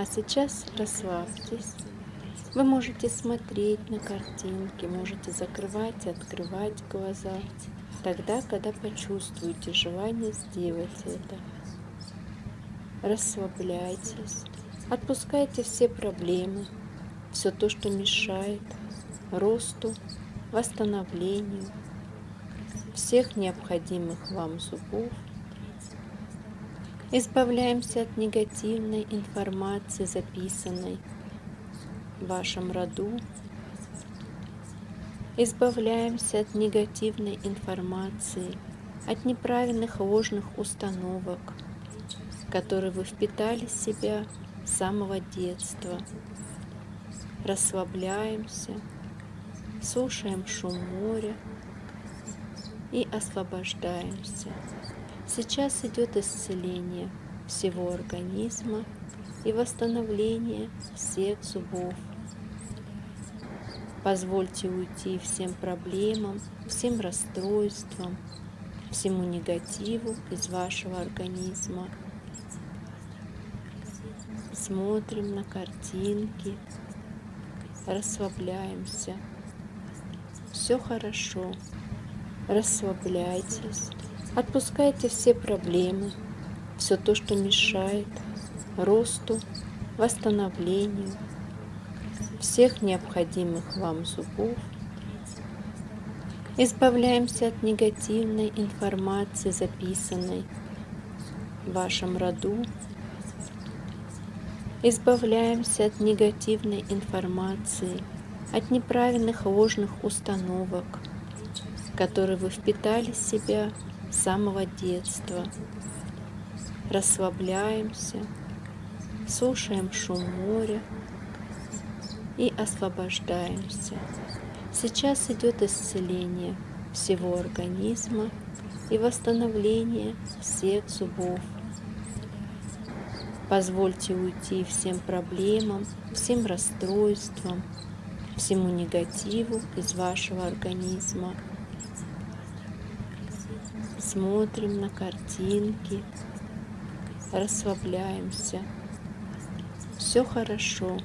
А сейчас расслабьтесь. Вы можете смотреть на картинки, можете закрывать и открывать глаза, тогда, когда почувствуете желание сделать это. Расслабляйтесь, отпускайте все проблемы, все то, что мешает росту, восстановлению всех необходимых вам зубов. Избавляемся от негативной информации, записанной в вашем роду. Избавляемся от негативной информации, от неправильных ложных установок, которые вы впитали в себя с самого детства. Расслабляемся, слушаем шум моря и освобождаемся. Сейчас идет исцеление всего организма и восстановление всех зубов. Позвольте уйти всем проблемам, всем расстройствам, всему негативу из вашего организма. Смотрим на картинки, расслабляемся. Все хорошо. Расслабляйтесь. Отпускайте все проблемы, все то, что мешает росту, восстановлению всех необходимых вам зубов. Избавляемся от негативной информации, записанной в вашем роду. Избавляемся от негативной информации, от неправильных ложных установок, которые вы впитали в себя с самого детства. Расслабляемся, слушаем шум моря и освобождаемся. Сейчас идет исцеление всего организма и восстановление всех зубов. Позвольте уйти всем проблемам, всем расстройствам, всему негативу из вашего организма смотрим на картинки, расслабляемся. Все хорошо.